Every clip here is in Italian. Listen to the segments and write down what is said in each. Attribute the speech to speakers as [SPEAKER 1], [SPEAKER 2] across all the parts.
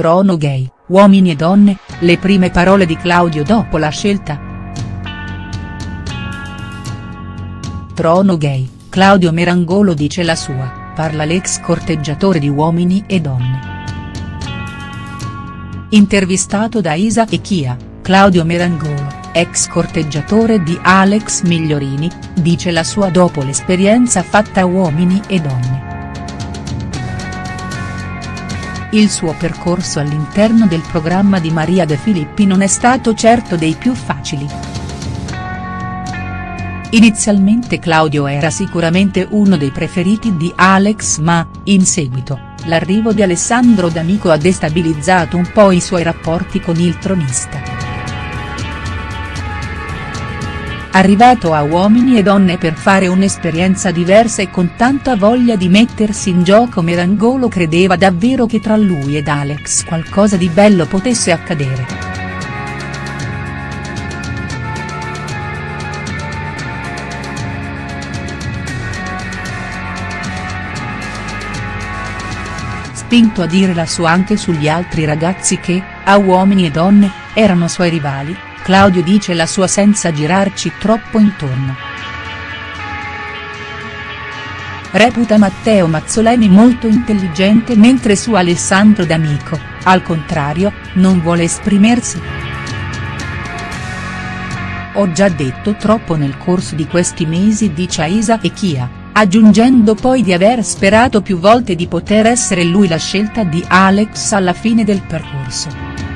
[SPEAKER 1] Trono gay, uomini e donne, le prime parole di Claudio dopo la scelta?. Trono gay, Claudio Merangolo dice la sua, parla l'ex corteggiatore di Uomini e Donne. Intervistato da Isa e Chia, Claudio Merangolo, ex corteggiatore di Alex Migliorini, dice la sua dopo l'esperienza fatta Uomini e Donne. Il suo percorso all'interno del programma di Maria De Filippi non è stato certo dei più facili. Inizialmente Claudio era sicuramente uno dei preferiti di Alex ma, in seguito, l'arrivo di Alessandro D'Amico ha destabilizzato un po' i suoi rapporti con il tronista. Arrivato a Uomini e Donne per fare un'esperienza diversa e con tanta voglia di mettersi in gioco Merangolo credeva davvero che tra lui ed Alex qualcosa di bello potesse accadere. Spinto a dire la sua anche sugli altri ragazzi che, a Uomini e Donne, erano suoi rivali, Claudio dice la sua senza girarci troppo intorno. Reputa Matteo Mazzoleni molto intelligente mentre su Alessandro D'Amico, al contrario, non vuole esprimersi. Ho già detto troppo nel corso di questi mesi dice Isa e Chia, aggiungendo poi di aver sperato più volte di poter essere lui la scelta di Alex alla fine del percorso.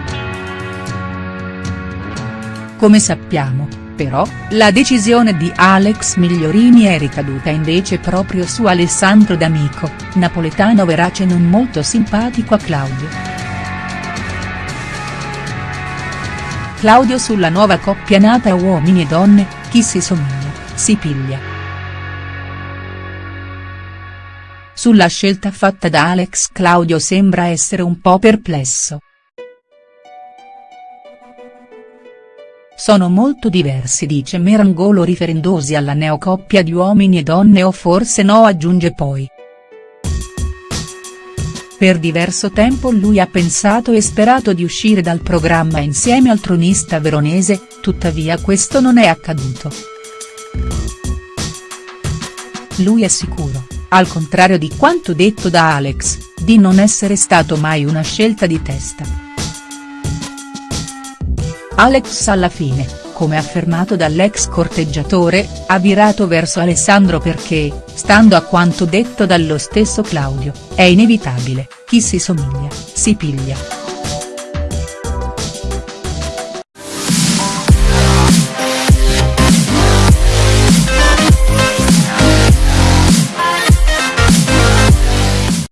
[SPEAKER 1] Come sappiamo, però, la decisione di Alex Migliorini è ricaduta invece proprio su Alessandro D'Amico, napoletano verace non molto simpatico a Claudio. Claudio sulla nuova coppia nata Uomini e Donne, chi si somiglia, si piglia. Sulla scelta fatta da Alex Claudio sembra essere un po' perplesso. Sono molto diversi dice Merangolo riferendosi alla neocoppia di uomini e donne o forse no aggiunge poi. Per diverso tempo lui ha pensato e sperato di uscire dal programma insieme al tronista veronese, tuttavia questo non è accaduto. Lui è sicuro, al contrario di quanto detto da Alex, di non essere stato mai una scelta di testa. Alex alla fine, come affermato dall'ex corteggiatore, ha virato verso Alessandro perché, stando a quanto detto dallo stesso Claudio, è inevitabile, chi si somiglia, si piglia.